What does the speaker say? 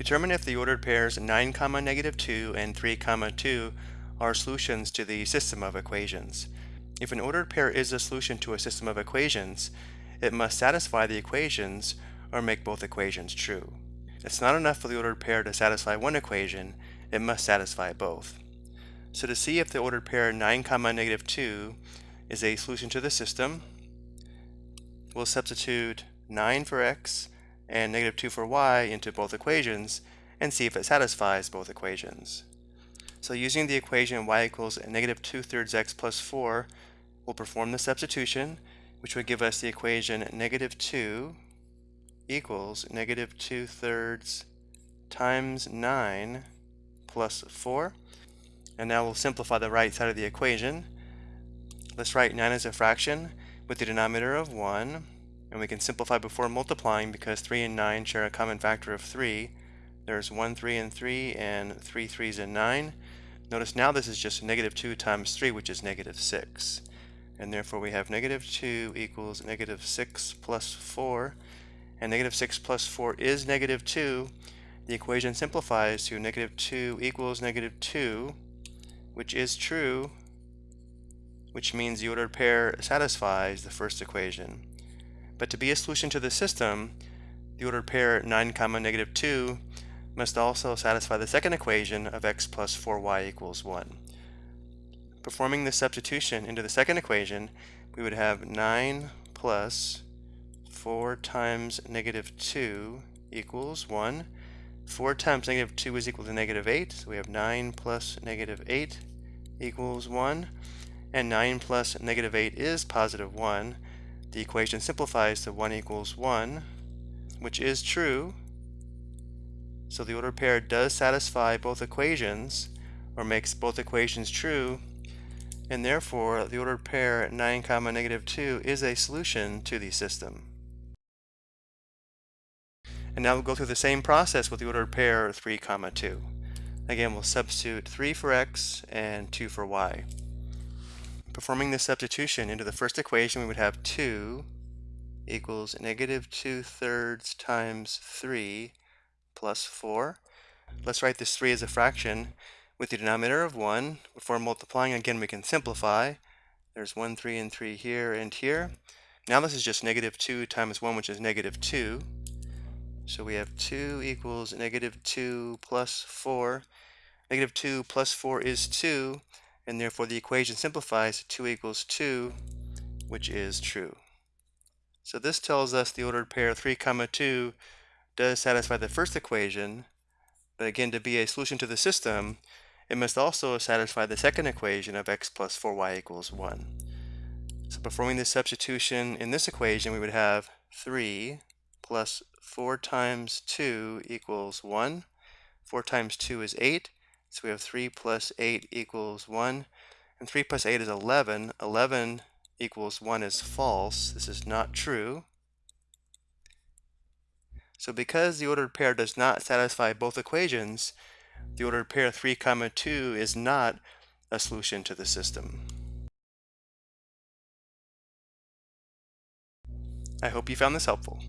Determine if the ordered pairs 9, comma negative 2 and 3, comma 2 are solutions to the system of equations. If an ordered pair is a solution to a system of equations, it must satisfy the equations or make both equations true. It's not enough for the ordered pair to satisfy one equation, it must satisfy both. So to see if the ordered pair 9, comma negative 2 is a solution to the system, we'll substitute 9 for x and negative 2 for y into both equations and see if it satisfies both equations. So using the equation y equals negative 2 thirds x plus 4, we'll perform the substitution, which would give us the equation negative 2 equals negative 2 thirds times 9 plus 4. And now we'll simplify the right side of the equation. Let's write 9 as a fraction with the denominator of 1 and we can simplify before multiplying because 3 and 9 share a common factor of 3. There's 1 3 and 3 and 3 3s and 9. Notice now this is just negative 2 times 3 which is negative 6 and therefore we have negative 2 equals negative 6 plus 4 and negative 6 plus 4 is negative 2 the equation simplifies to negative 2 equals negative 2 which is true which means the ordered pair satisfies the first equation but to be a solution to the system, the ordered pair 9 comma negative 2 must also satisfy the second equation of x plus 4y equals 1. Performing this substitution into the second equation, we would have 9 plus 4 times negative 2 equals 1. 4 times negative 2 is equal to negative 8, so we have 9 plus negative 8 equals 1. And 9 plus negative 8 is positive 1, the equation simplifies to 1 equals 1, which is true. So the ordered pair does satisfy both equations, or makes both equations true, and therefore the ordered pair 9 comma negative 2 is a solution to the system. And now we'll go through the same process with the ordered pair 3 comma 2. Again, we'll substitute 3 for x and 2 for y. Performing this substitution into the first equation, we would have 2 equals negative 2 thirds times 3 plus 4. Let's write this 3 as a fraction with the denominator of 1. Before multiplying, again, we can simplify. There's 1, 3, and 3 here and here. Now this is just negative 2 times 1, which is negative 2. So we have 2 equals negative 2 plus 4. Negative 2 plus 4 is 2 and therefore the equation simplifies to 2 equals 2, which is true. So this tells us the ordered pair 3 comma 2 does satisfy the first equation, but again to be a solution to the system, it must also satisfy the second equation of x plus 4y equals 1. So performing this substitution in this equation, we would have 3 plus 4 times 2 equals 1. 4 times 2 is 8. So we have 3 plus 8 equals 1. And 3 plus 8 is 11. 11 equals 1 is false. This is not true. So because the ordered pair does not satisfy both equations, the ordered pair 3 comma 2 is not a solution to the system. I hope you found this helpful.